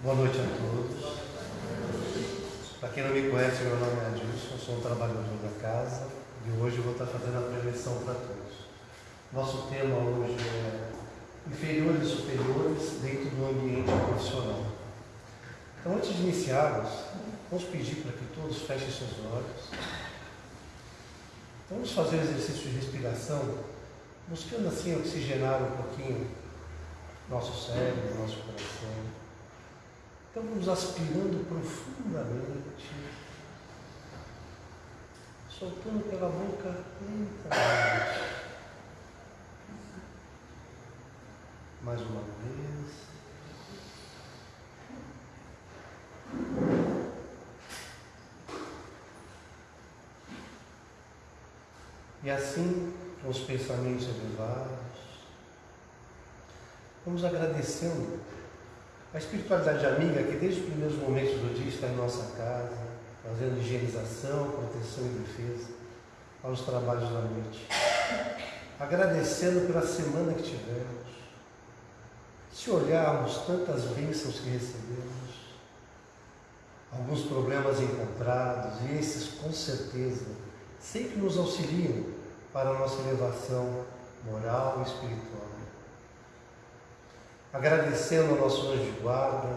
Boa noite a todos. Para quem não me conhece, meu nome é Adilson, sou um trabalhador da casa e hoje vou estar fazendo a preleção para todos. Nosso tema hoje é inferiores e superiores dentro do ambiente profissional. Então, antes de iniciarmos, vamos pedir para que todos fechem seus olhos. Vamos fazer exercício de respiração, buscando assim oxigenar um pouquinho nosso cérebro, nosso coração. Então vamos aspirando profundamente, soltando pela boca lentamente. Mais uma vez. E assim, com os pensamentos elevados, vamos agradecendo a espiritualidade amiga, que desde os primeiros momentos do dia está em nossa casa, fazendo higienização, proteção e defesa aos trabalhos da noite. Agradecendo pela semana que tivemos. Se olharmos tantas bênçãos que recebemos, alguns problemas encontrados, e esses com certeza sempre nos auxiliam para a nossa elevação moral e espiritual agradecendo ao nosso anjo de guarda,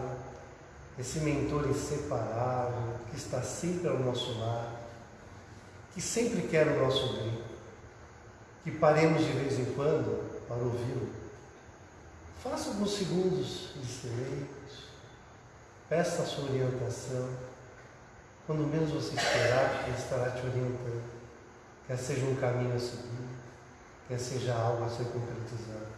esse mentor inseparável que está sempre ao nosso lado, que sempre quer o nosso bem, que paremos de vez em quando para ouvi-lo. Faça alguns segundos de silêncio, peça a sua orientação. Quando menos você esperar, ele estará te orientando. Quer seja um caminho a seguir, quer seja algo a ser concretizado.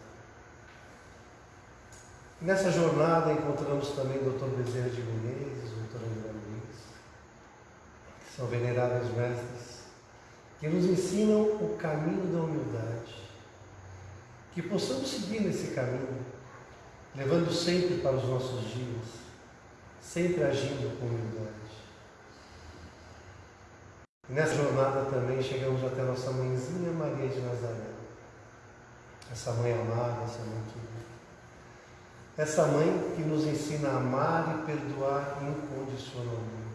Nessa jornada encontramos também o Dr. Bezerra de Menezes, o Dr. André Luiz, que são veneráveis mestres, que nos ensinam o caminho da humildade. Que possamos seguir nesse caminho, levando sempre para os nossos dias, sempre agindo com humildade. nessa jornada também chegamos até nossa mãezinha Maria de Nazaré, essa mãe amada, essa mãe querida essa mãe que nos ensina a amar e perdoar incondicionalmente.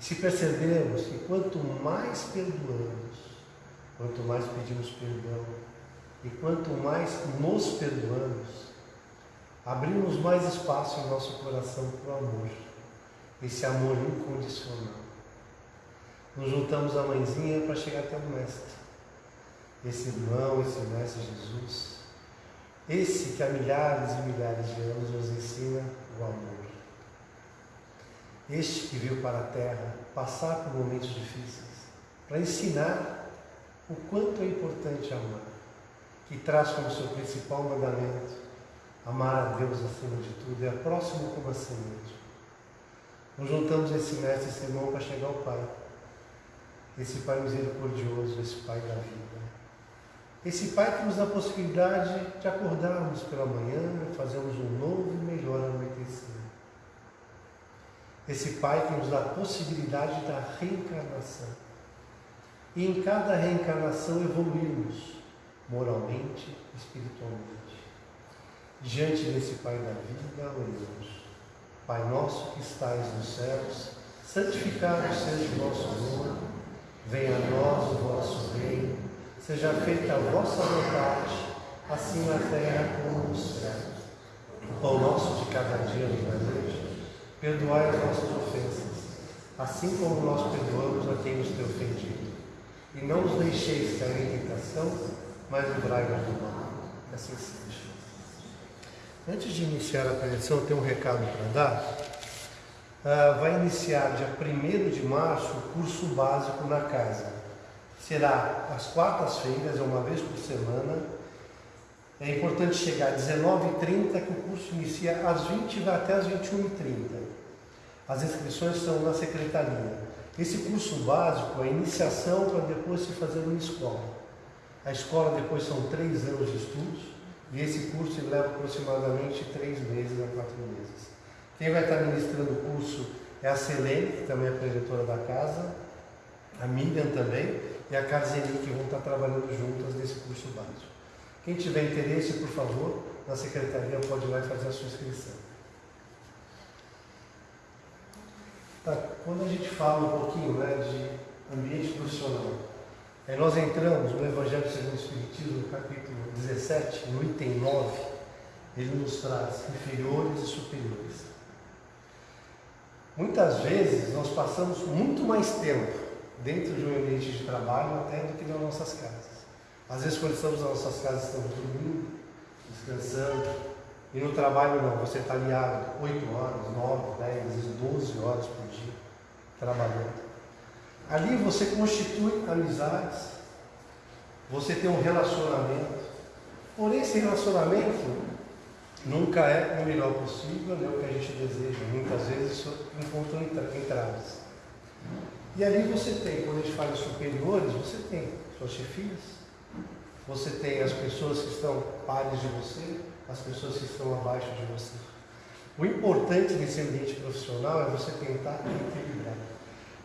Se percebermos que quanto mais perdoamos, quanto mais pedimos perdão e quanto mais nos perdoamos, abrimos mais espaço em nosso coração para o amor, esse amor incondicional. Nos juntamos à mãezinha para chegar até o Mestre, esse irmão, esse Mestre Jesus esse que há milhares e milhares de anos nos ensina o amor. Este que veio para a Terra passar por momentos difíceis, para ensinar o quanto é importante amar, que traz como seu principal mandamento amar a Deus acima de tudo e a próximo como a si mesmo. Nos juntamos esse mestre, esse irmão para chegar ao Pai, esse Pai misericordioso, esse Pai da vida. Esse Pai que nos dá a possibilidade de acordarmos pela manhã fazermos um novo e melhor anoitecer. Esse Pai que nos dá a possibilidade da reencarnação. E em cada reencarnação evoluirmos moralmente e espiritualmente. Diante desse Pai da vida, oremos. Pai nosso que estais nos céus, santificado seja o vosso nome, venha a nós o vosso reino Seja feita a vossa vontade, assim na terra como no céu. O pão nosso de cada dia nos dai hoje. Perdoai as nossas ofensas, assim como nós perdoamos a quem nos tem ofendido. E não nos deixeis cair em tentação, mas livrai-nos do mal. Assim seja. Antes de iniciar a preleção, eu tenho um recado para dar. Uh, vai iniciar dia 1 de março o curso básico na casa será às quartas-feiras, é uma vez por semana. É importante chegar às 19h30, que o curso inicia às 20 e vai até às 21h30. As inscrições são na secretaria. Esse curso básico é iniciação para depois se fazer uma escola. A escola depois são três anos de estudos e esse curso leva aproximadamente três meses a quatro meses. Quem vai estar ministrando o curso é a Selene, que também é preletora da casa, a Miriam também, e a Carzeni, que vão estar trabalhando juntas nesse curso básico. Quem tiver interesse, por favor, na secretaria pode ir lá e fazer a sua inscrição. Tá, quando a gente fala um pouquinho né, de ambiente profissional, aí nós entramos no Evangelho segundo o Espiritismo, no capítulo 17, no item 9, ele nos traz inferiores e superiores. Muitas vezes nós passamos muito mais tempo dentro de um ambiente de trabalho até do que nas nossas casas. Às vezes quando estamos nas nossas casas estamos dormindo, descansando, e no trabalho não, você está aliado 8 horas, 9, 10, às vezes 12 horas por dia trabalhando. Ali você constitui amizades, você tem um relacionamento. Porém, esse relacionamento nunca é o melhor possível, nem o que a gente deseja. Muitas vezes isso encontra entraves. E ali você tem, quando a gente fala superiores, você tem suas chefias, você tem as pessoas que estão pares de você, as pessoas que estão abaixo de você. O importante nesse ambiente profissional é você tentar equilibrar.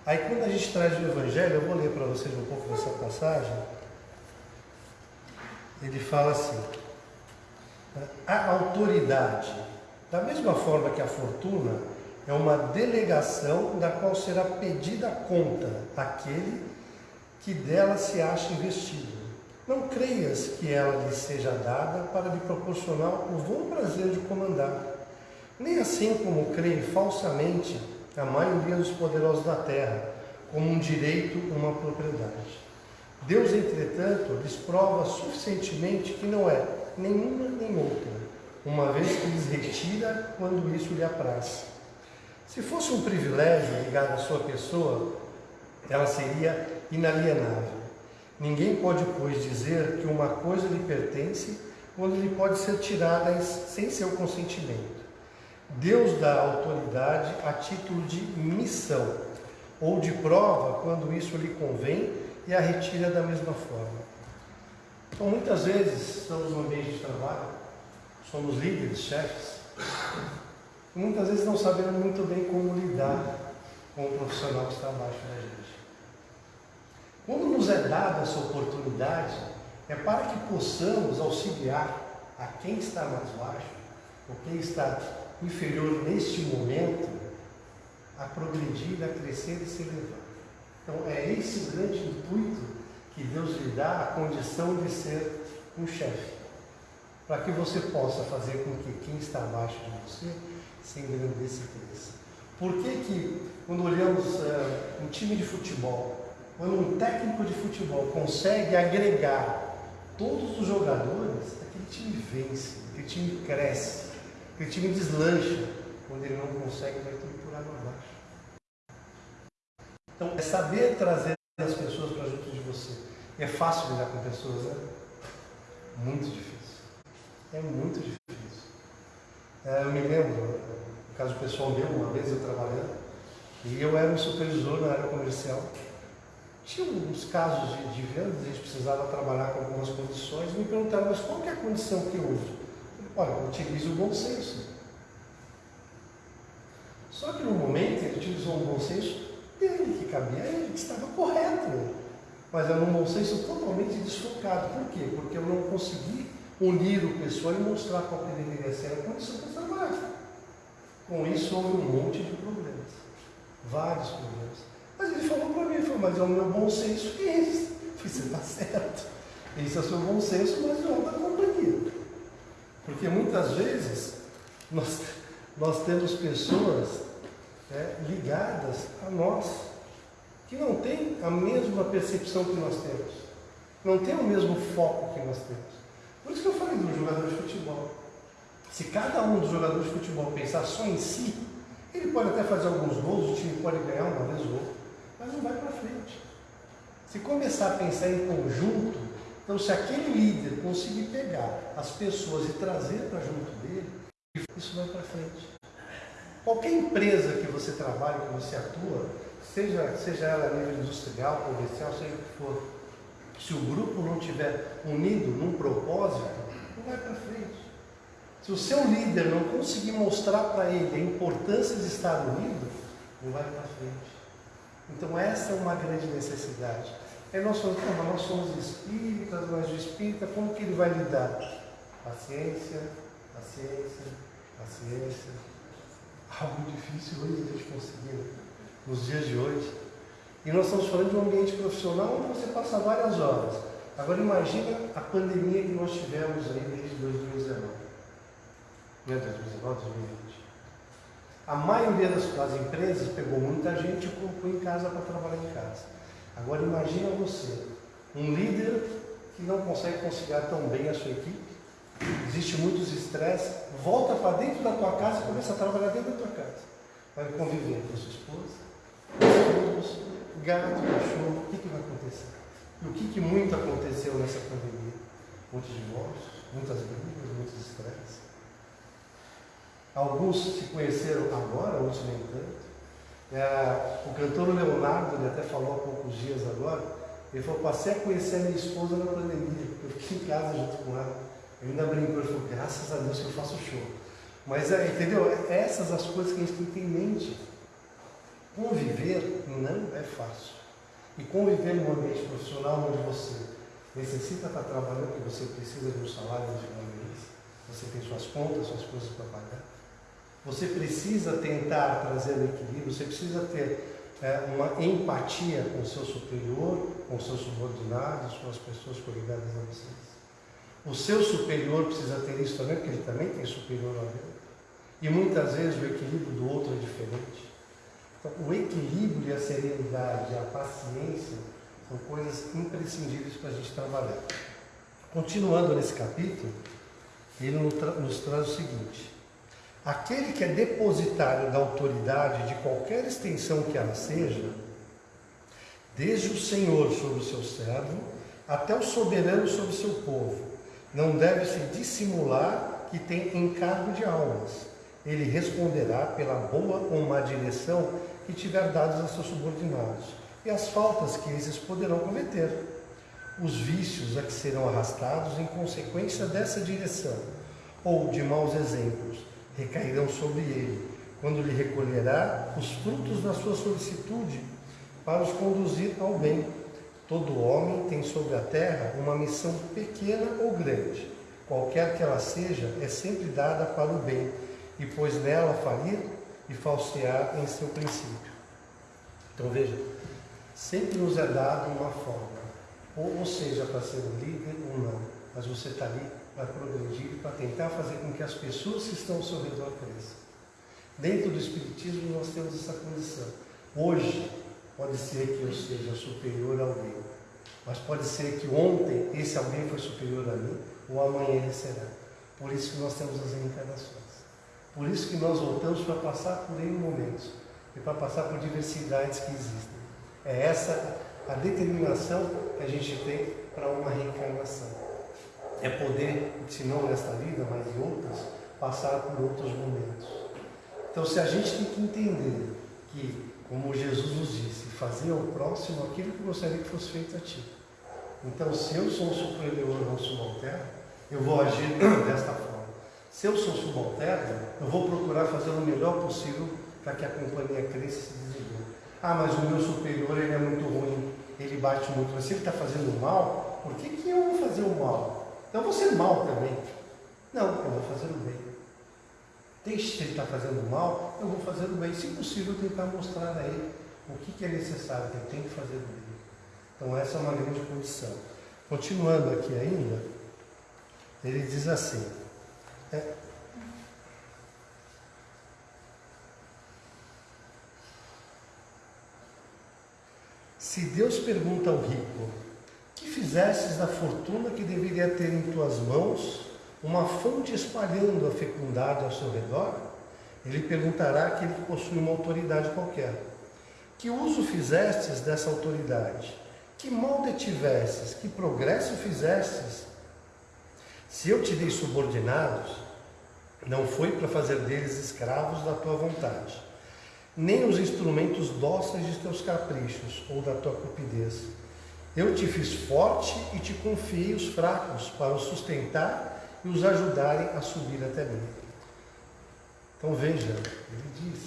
Aí quando a gente traz o Evangelho, eu vou ler para vocês um pouco dessa passagem. Ele fala assim: a autoridade, da mesma forma que a fortuna, é uma delegação da qual será pedida conta àquele que dela se acha investido. Não creias que ela lhe seja dada para lhe proporcionar o bom prazer de comandar. Nem assim como creem falsamente a maioria dos poderosos da terra, como um direito, uma propriedade. Deus, entretanto, lhes prova suficientemente que não é nenhuma nem outra, uma vez que lhes retira quando isso lhe apraz. Se fosse um privilégio ligado à sua pessoa, ela seria inalienável. Ninguém pode, pois, dizer que uma coisa lhe pertence quando lhe pode ser tirada sem seu consentimento. Deus dá autoridade a título de missão ou de prova quando isso lhe convém e a retira da mesma forma. Então, muitas vezes estamos no ambiente de trabalho, somos líderes, chefes, muitas vezes não sabemos muito bem como lidar com o profissional que está abaixo da gente. Quando nos é dada essa oportunidade, é para que possamos auxiliar a quem está mais baixo, ou quem está inferior neste momento, a progredir, a crescer e se elevar. Então é esse o grande intuito que Deus lhe dá a condição de ser um chefe. Para que você possa fazer com que quem está abaixo de você se engrandeça e cresça. Por que, que quando olhamos uh, um time de futebol, quando um técnico de futebol consegue agregar todos os jogadores, aquele time vence, aquele time cresce, aquele time deslancha. Quando ele não consegue, vai tudo por água abaixo. Então, é saber trazer as pessoas para junto de você. É fácil lidar com pessoas, né? Muito difícil. É muito difícil. É, eu me lembro, caso pessoal meu, uma vez eu trabalhando, e eu era um supervisor na área comercial. Tinha uns casos de, de vendas, a gente precisava trabalhar com algumas condições, e me perguntaram, mas qual é a condição que eu uso? Olha, utilize o bom senso. Só que no momento ele utilizou um bom senso dele, que cabia a ele, que estava correto. Mas era um bom senso totalmente desfocado. Por quê? Porque eu não consegui unir o pessoal e mostrar qual que deveria ser a condição trabalhar. Com isso houve um monte de problemas. Vários problemas. Mas ele falou para mim, falou, mas é o meu bom senso que é esse. Eu falei, você está certo. Esse é o seu bom senso, mas não é da companhia. Porque muitas vezes nós, nós temos pessoas é, ligadas a nós que não têm a mesma percepção que nós temos, não têm o mesmo foco que nós temos. Por isso que eu falei do jogador de futebol. Se cada um dos jogadores de futebol pensar só em si, ele pode até fazer alguns gols, o time pode ganhar uma vez ou outra, mas não vai para frente. Se começar a pensar em conjunto, então se aquele líder conseguir pegar as pessoas e trazer para junto dele, isso vai para frente. Qualquer empresa que você trabalha, que você atua, seja, seja ela nível industrial, comercial, seja o que for, se o grupo não estiver unido num propósito, não vai para frente. Se o seu líder não conseguir mostrar para ele a importância de estar unido, não vai para frente. Então essa é uma grande necessidade. Aí nós falamos, mas nós somos espíritas, mas o espírita, como que ele vai lidar? Paciência, paciência, paciência. Algo difícil hoje a gente conseguir. nos dias de hoje. E nós estamos falando de um ambiente profissional onde você passa várias horas. Agora imagina a pandemia que nós tivemos aí desde 2019. Não é 2019, 2020. A maioria das, das empresas pegou muita gente e colocou em casa para trabalhar em casa. Agora imagina você, um líder que não consegue conciliar tão bem a sua equipe, existe muitos estresse, volta para dentro da tua casa e começa a trabalhar dentro da tua casa. Vai conviver com a sua esposa, com os filhos, gato, cachorro, o que, que vai acontecer? E o que, que muito aconteceu nessa pandemia? Muitos divórcios, muitas brigas, muitos estresses. Alguns se conheceram agora, outros nem tanto. É, o cantor Leonardo, ele até falou há poucos dias agora, ele falou, passei a conhecer a minha esposa na pandemia, eu fiquei em casa junto com ela. Eu ainda brincou, ele falou, graças a Deus que eu faço show. Mas, é, entendeu? Essas as coisas que a gente tem que ter em mente. Conviver não é fácil. E conviver num ambiente profissional onde você necessita estar trabalhando, porque você precisa de um salário de uma mês, você tem suas contas, suas coisas para pagar. Você precisa tentar trazer o equilíbrio, você precisa ter é, uma empatia com o seu superior, com os seus subordinados, com as pessoas coligadas a vocês. O seu superior precisa ter isso também, porque ele também tem superior a ele. E muitas vezes o equilíbrio do outro é diferente. Então, o equilíbrio e a serenidade, a paciência, são coisas imprescindíveis para a gente trabalhar. Continuando nesse capítulo, ele nos traz o seguinte: aquele que é depositário da autoridade de qualquer extensão que ela seja, desde o Senhor sobre o seu servo até o soberano sobre o seu povo, não deve se dissimular que tem encargo de almas. Ele responderá pela boa ou má direção que tiver dados a seus subordinados e as faltas que esses poderão cometer. Os vícios a que serão arrastados em consequência dessa direção ou de maus exemplos recairão sobre ele, quando lhe recolherá os frutos da sua solicitude para os conduzir ao bem Todo homem tem sobre a terra uma missão pequena ou grande, qualquer que ela seja, é sempre dada para o bem, e pois nela falir e falsear em seu princípio. Então veja, sempre nos é dado uma forma, ou, ou seja, para ser um líder ou não, mas você está ali para progredir, para tentar fazer com que as pessoas que estão ao seu redor cresçam. Dentro do Espiritismo nós temos essa condição. Hoje, Pode ser que eu seja superior a alguém, mas pode ser que ontem esse alguém foi superior a mim, ou amanhã ele será. Por isso que nós temos as reencarnações. Por isso que nós voltamos para passar por N momentos e para passar por diversidades que existem. É essa a determinação que a gente tem para uma reencarnação. É poder, se não nesta vida, mas em outras, passar por outros momentos. Então, se a gente tem que entender que como Jesus nos disse, fazer ao próximo aquilo que gostaria que fosse feito a ti. Então, se eu sou um superior ou um subalterno, eu vou agir desta forma. Se eu sou subalterno, eu vou procurar fazer o melhor possível para que a companhia cresça e se desenvolva. Ah, mas o meu superior ele é muito ruim, ele bate muito. Mas se ele está fazendo mal, por que, que eu vou fazer o mal? Eu vou ser mal também. Não, eu vou fazer o bem. Deixe se ele está fazendo mal, eu vou fazer o bem. Se possível, tentar mostrar a ele o que, que é necessário, que ele tem que fazer o bem. Então essa é uma grande condição. Continuando aqui ainda, ele diz assim. É, Se Deus pergunta ao rico, que fizestes da fortuna que deveria ter em tuas mãos uma fonte espalhando a fecundade ao seu redor, ele perguntará àquele que possui uma autoridade qualquer: Que uso fizestes dessa autoridade? Que mal detivestes? Que progresso fizestes? Se eu te dei subordinados, não foi para fazer deles escravos da tua vontade, nem os instrumentos dóceis de teus caprichos ou da tua cupidez. Eu te fiz forte e te confiei os fracos para os sustentar e os ajudarem a subir até mim. Então veja, ele diz: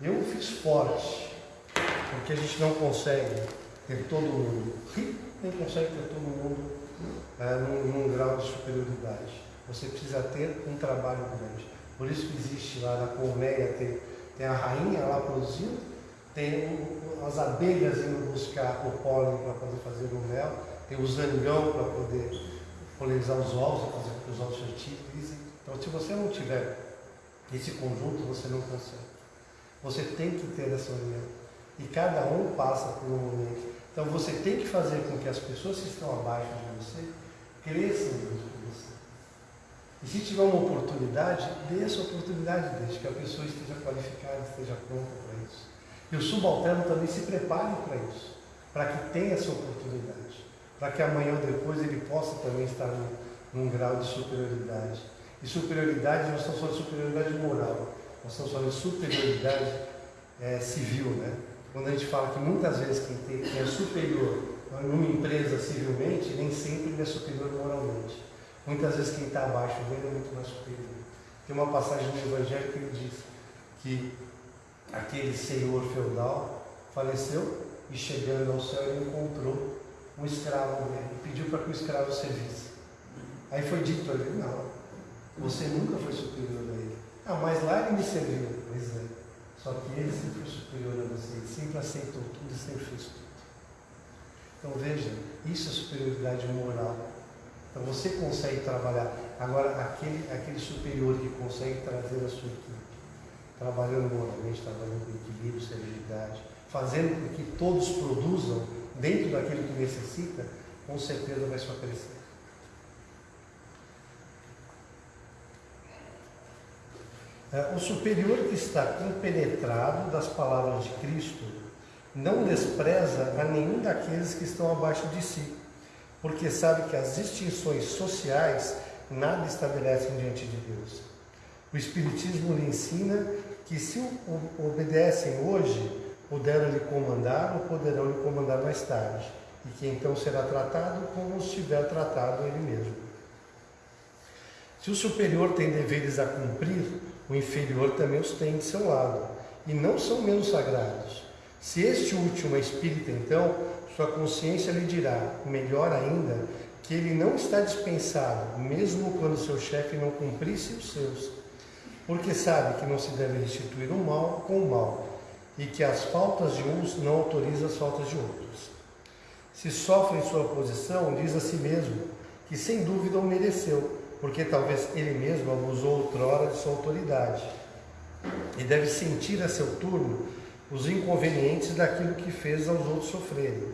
Eu fiz forte, porque a gente não consegue ter todo mundo rico, nem consegue ter todo mundo é, num, num grau de superioridade. Você precisa ter um trabalho grande. Por isso que existe lá na colmeia, tem, tem a rainha lá produzindo, tem as abelhas indo buscar o pólen para poder fazer o mel, tem o zangão para poder polinizar os ovos, fazer com que os ovos fertilizem. Então, se você não tiver esse conjunto, você não consegue. Você tem que ter essa união. E cada um passa por um momento. Então, você tem que fazer com que as pessoas que estão abaixo de você cresçam junto com você. E se tiver uma oportunidade, dê essa oportunidade, desde que a pessoa esteja qualificada, esteja pronta para isso. E o subalterno também se prepare para isso, para que tenha essa oportunidade, para que amanhã ou depois ele possa também estar num, num grau de superioridade. E superioridade, nós estamos falando de superioridade moral, nós estamos falando de superioridade é, civil, né? Quando a gente fala que muitas vezes quem, tem, quem é superior numa empresa civilmente, nem sempre ele é superior moralmente. Muitas vezes quem está abaixo dele é muito mais superior. Tem uma passagem no Evangelho que ele diz que aquele senhor feudal faleceu e chegando ao céu ele encontrou um escravo dele e pediu para que o escravo servisse. Aí foi dito a ele, não, você nunca foi superior a ele. Ah, mas lá ele me serviu. Pois é. Só que ele sempre foi superior a você, ele sempre aceitou tudo e sempre fez tudo. Então veja, isso é superioridade moral. Então você consegue trabalhar. Agora, aquele, aquele superior que consegue trazer a sua equipe trabalhando moralmente, trabalhando com equilíbrio, serenidade, fazendo com que todos produzam dentro daquilo que necessita, com certeza vai só crescer. É, o superior que está compenetrado das palavras de Cristo não despreza a nenhum daqueles que estão abaixo de si, porque sabe que as distinções sociais nada estabelecem diante de Deus. O Espiritismo lhe ensina que se obedecem hoje, puderam lhe comandar ou poderão lhe comandar mais tarde, e que então será tratado como se tiver tratado ele mesmo. Se o superior tem deveres a cumprir, o inferior também os tem de seu lado, e não são menos sagrados. Se este último é espírita, então, sua consciência lhe dirá, melhor ainda, que ele não está dispensado, mesmo quando seu chefe não cumprisse os seus porque sabe que não se deve restituir o mal com o mal, e que as faltas de uns não autorizam as faltas de outros. Se sofre em sua posição, diz a si mesmo que sem dúvida o mereceu, porque talvez ele mesmo abusou outrora de sua autoridade, e deve sentir a seu turno os inconvenientes daquilo que fez aos outros sofrerem.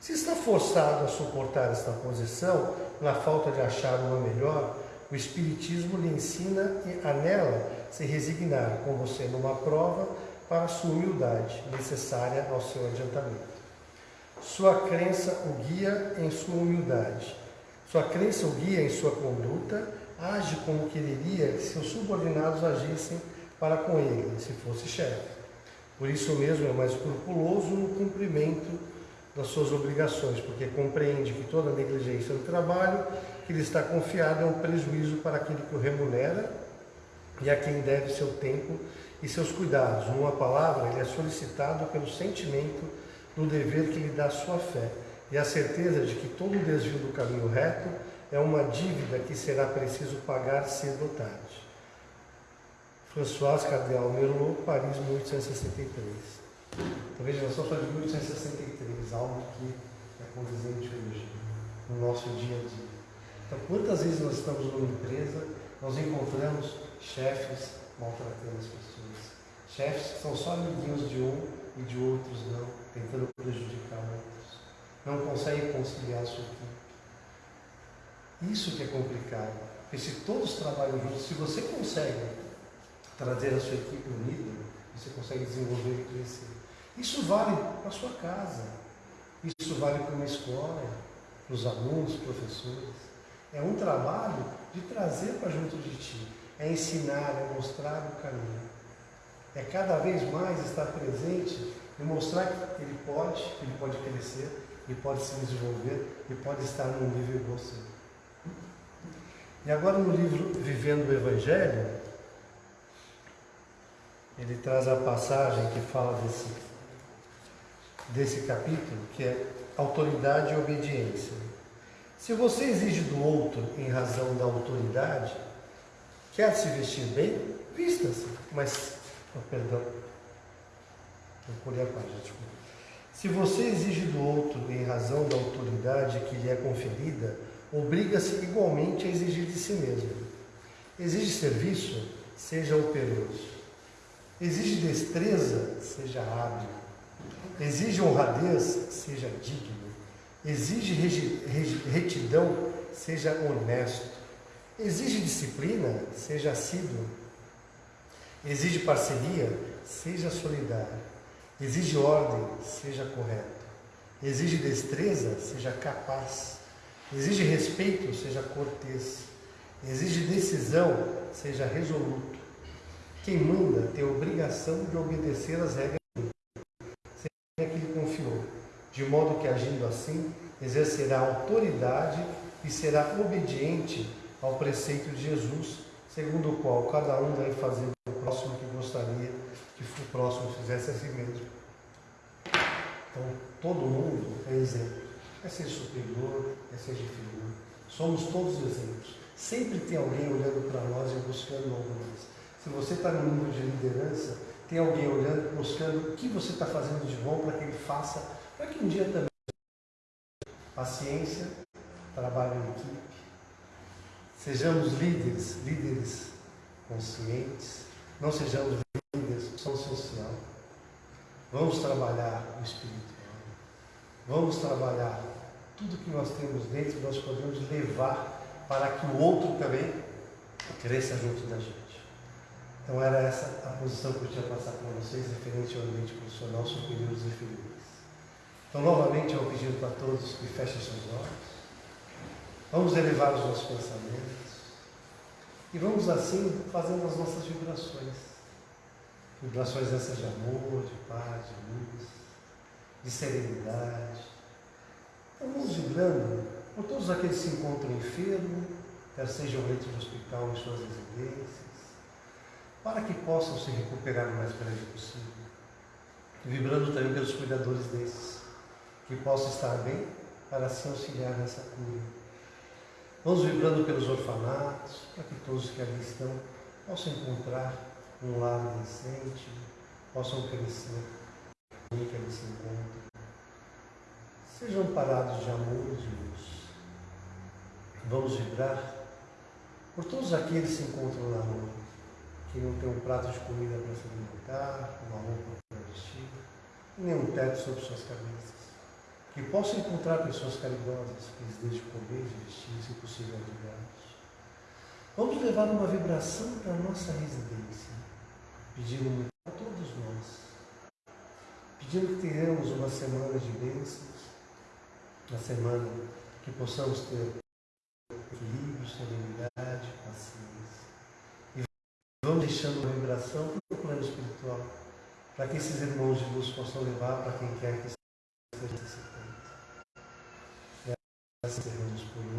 Se está forçado a suportar esta posição, na falta de achar uma melhor, o Espiritismo lhe ensina a nela se resignar com você numa prova para sua humildade, necessária ao seu adiantamento. Sua crença o guia em sua humildade. Sua crença o guia em sua conduta, age como quereria que seus subordinados agissem para com ele, se fosse chefe. Por isso mesmo é mais escrupuloso no cumprimento das suas obrigações, porque compreende que toda negligência do trabalho que lhe está confiado é um prejuízo para aquele que o remunera e a quem deve seu tempo e seus cuidados. Numa palavra, ele é solicitado pelo sentimento do dever que lhe dá sua fé e a certeza de que todo desvio do caminho reto é uma dívida que será preciso pagar cedo ou tarde. François Cardeal Merlot, Paris, 1863. Então veja, nós estamos falando de 1863, algo que é condizente hoje, no nosso dia a dia. Então, quantas vezes nós estamos numa empresa, nós encontramos chefes maltratando as pessoas. Chefes que são só amiguinhos de um e de outros não, tentando prejudicar. Não conseguem conciliar a sua equipe. Isso que é complicado. Porque se todos trabalham juntos, se você consegue trazer a sua equipe unida, você consegue desenvolver e crescer. Isso vale para a sua casa. Isso vale para uma escola, para os alunos, professores. É um trabalho de trazer para junto de ti, é ensinar, é mostrar o caminho. É cada vez mais estar presente e mostrar que ele pode, que ele pode crescer, ele pode se desenvolver e pode estar num nível você. E agora no livro Vivendo o Evangelho, ele traz a passagem que fala desse, desse capítulo, que é autoridade e obediência. Se você exige do outro em razão da autoridade, quer se vestir bem, vista-se. Mas, oh, perdão. Vou colher a página, desculpa. Se você exige do outro em razão da autoridade que lhe é conferida, obriga-se igualmente a exigir de si mesmo. Exige serviço, seja operoso. Exige destreza, seja hábil. Exige honradez, seja digno. Exige retidão, seja honesto. Exige disciplina, seja assíduo. Exige parceria, seja solidário. Exige ordem, seja correto. Exige destreza, seja capaz. Exige respeito, seja cortês. Exige decisão, seja resoluto. Quem manda tem a obrigação de obedecer às regras que lhe confiou, de modo que, agindo assim, exercerá autoridade e será obediente ao preceito de Jesus, segundo o qual cada um deve fazer o próximo que gostaria que o próximo fizesse a si mesmo. Então, todo mundo é exemplo. É ser superior, é ser inferior. Somos todos exemplos. Sempre tem alguém olhando para nós e buscando algo mais. Se você está no nível de liderança, tem alguém olhando, buscando o que você está fazendo de bom para que ele faça, para que um dia também. Paciência, trabalho em equipe, Sejamos líderes, líderes conscientes, não sejamos líderes só social. Vamos trabalhar o espiritual. Vamos trabalhar tudo que nós temos dentro, nós podemos levar para que o outro também cresça junto da gente. Então era essa a posição que eu tinha passado para vocês referente ao ambiente profissional superiores e inferiores. Então novamente eu pedindo para todos que fechem seus olhos. Vamos elevar os nossos pensamentos. E vamos assim fazendo as nossas vibrações. Vibrações essas de amor, de paz, de luz, de serenidade. Então vamos vibrando por todos aqueles que se encontram enfermos, quer sejam leitos de hospital em suas residências, para que possam se recuperar o mais breve possível. E vibrando também pelos cuidadores desses, que possam estar bem para se auxiliar nessa cura Vamos vibrando pelos orfanatos, para que todos que ali estão possam encontrar um lar decente, possam crescer que eles se encontram. Sejam parados de amor e de luz. Vamos vibrar por todos aqueles que se encontram na rua, que não têm um prato de comida para se alimentar, uma roupa para vestir, nem um teto sobre suas cabeças que possam encontrar pessoas caridosas que lhes deixem comer e vestir, se possível, abrigados. Vamos levar uma vibração para a nossa residência, pedindo a todos nós, pedindo que tenhamos uma semana de bênçãos, uma semana que possamos ter equilíbrio, serenidade, paciência. E vamos deixando uma vibração para o plano espiritual, para que esses irmãos de luz possam levar para quem quer que necessitando. Graças a Deus por